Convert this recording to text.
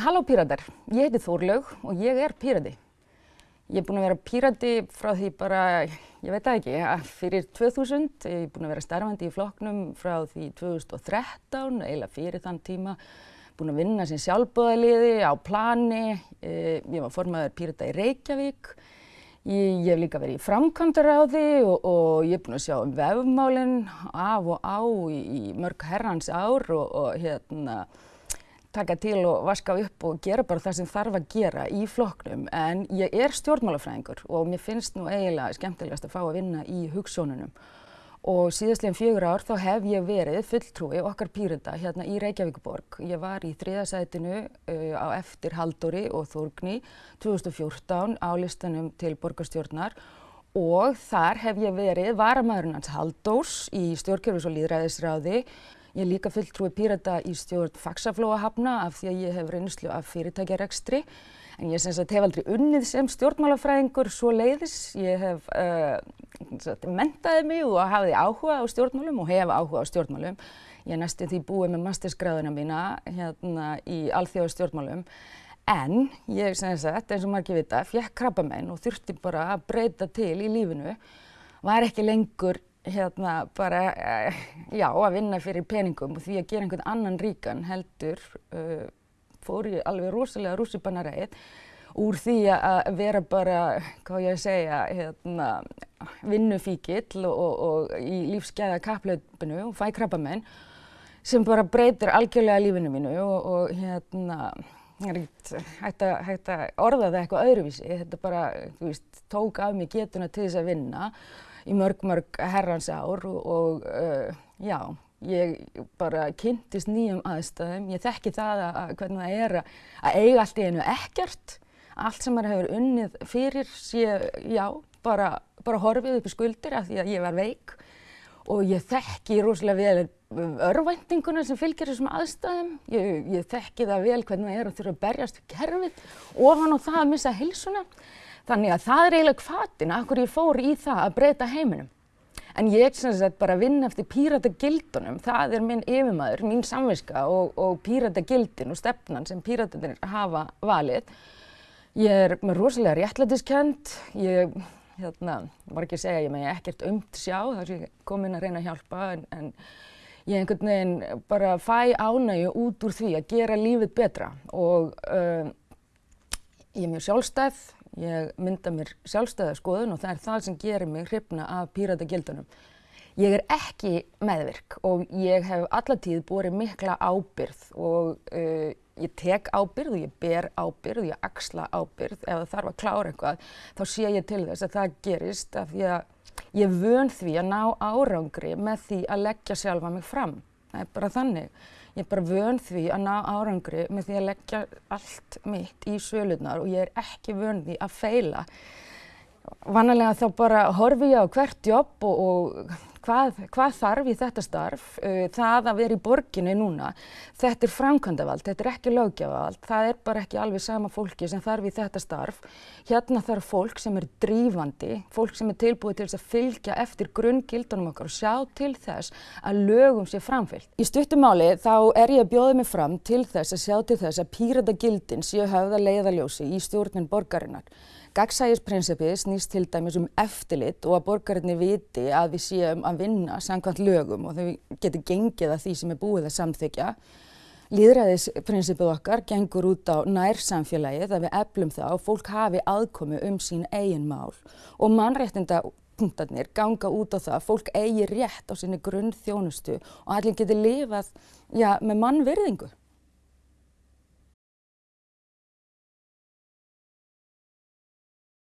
Halló píratar, ég heiti Þórlaug og ég er pírati. Ég er búin að vera pírati frá því bara, ég veit það ekki, fyrir 2000. Ég er búin að vera starfandi í flokknum frá því 2013, eiginlega fyrir þann tíma. Búin að vinna sem sjálfbóðaliði á plani. Ég var formaður pírata í Reykjavík. Ég, ég hef líka verið í framkvæmdaráði og, og ég er búin að sjá um vefmálinn af og á í, í mörg herrans ár og, og hérna taka til og vaska upp og gera bara það sem þarf að gera í flokknum. En ég er stjórnmálafræðingur og mér finnst nú eiginlega skemmtilegast að fá að vinna í hugssjónunum og síðastlegin fjögur ár þá hef ég verið fulltrúi okkar pírunda hérna í Reykjavíkuborg. Ég var í þriðasætinu uh, á eftir Haldóri og Þórgni 2014 á listanum til borgarstjórnar. Og þar hef ég verið varamæðurinn hans Haldós í stjórnkjörfis og líðræðisráði Ég er líka fulltrúi pírata í stjórn faksaflóahafna af því að ég hef reynslu af fyrirtækjarekstri en ég hef aldrei unnið sem stjórnmálafræðingur svo leiðis. Ég hef uh, mentaði mig og hafði áhuga á stjórnmálum og hef áhuga á stjórnmálum. Ég næstu því búið með mastersgráðuna mína hérna í alþjóða stjórnmálum en ég, sagt, eins og margir vita, fjekk krabbamenn og þurfti bara að breyta til í lífinu. Var ekki lengur hérna bara, uh, já, að vinna fyrir peningum og því að gera einhvern annan ríkan heldur uh, fór ég alveg rosalega rússipannaræð úr því að vera bara, hvað ég að segja, hérna, vinnufíkill og, og, og í lífsgæða kaplaupinu og fæ krabbamenn sem bara breytir algjörlega lífinu mínu og, og hérna, hægt að orða það eitthvað öðruvísi, þetta bara, þú veist, tók af mig getuna til þess að vinna í mörg, mörg herrans ár og, uh, já, ég bara kynntist nýjum aðstæðum. Ég þekki það að, hvernig það er að, eiga allt í einu ekkert. Allt sem maður hefur unnið fyrir sé, já, bara, bara horfið upp í skuldir af því að ég var veik og ég þekki rosalega vel örvæntinguna sem fylgir þessum aðstæðum. Ég, ég þekki það vel hvernig það er að þurfa að berjast við kerfið ofan og það að missa hilsuna. Þannig að það er eiginlega hvatin að hverju ég fór í það að breyta heiminum. En ég sem sagt bara vinn eftir píratagildunum, það er minn yfirmaður, mín samviska og, og píratagildin og stefnan sem píratarnir hafa valið. Ég er með rosalega réttlætiskend, ég hérna, var ekki að segja ég með ekkert umt sjá þar sem ég kom inn að reyna að hjálpa en, en ég einhvern veginn bara fæ ánægju út úr því að gera lífið betra og uh, ég er mjög sjálfstæð, Ég mynda mér sjálfstæða skoðun og það er það sem gerir mig hrifna af píratagildunum. Ég er ekki meðvirk og ég hef allatíð borið mikla ábyrð og uh, ég tek ábyrð og ég ber ábyrð og ég axla ábyrð. Ef það þarf að klára eitthvað þá sé ég til þess að það gerist af því að ég vön því að ná árangri með því að leggja sjálfa mig fram. Það er bara þannig. Ég er bara vön því að ná árangri með því að leggja allt mitt í sölunar og ég er ekki vön því að feila. Vanalega þá bara horfi ég á hvert jobb og, og hvað, hvað þarf í þetta starf, uh, það að vera í borginni núna, þetta er framkvæmdavald, þetta er ekki lögjavald, það er bara ekki alveg sama fólki sem þarf í þetta starf. Hérna þarf fólk sem er drífandi, fólk sem er tilbúið til þess að fylgja eftir grunngildunum okkar og sjá til þess að lögum sé framfylgt. Í stuttumáli þá er ég að bjóða mig fram til þess að sjá til þess að píratagildin séu höfða leiðaljósi í stjórnin borgarinnar. Gagsægisprinsipið snýst til dæmis um eftirlit og að borgarinni viti að við séum að vinna samkvæmt lögum og þau getur gengið að því sem er búið að samþykja. Líðræðisprinsipið okkar gengur út á nærsamfélagið að við eflum það og fólk hafi aðkomi um sín eigin mál og mannréttinda punktarnir ganga út á það að fólk eigi rétt á sinni grunn þjónustu og allir getur lifað já, með mannvirðingu.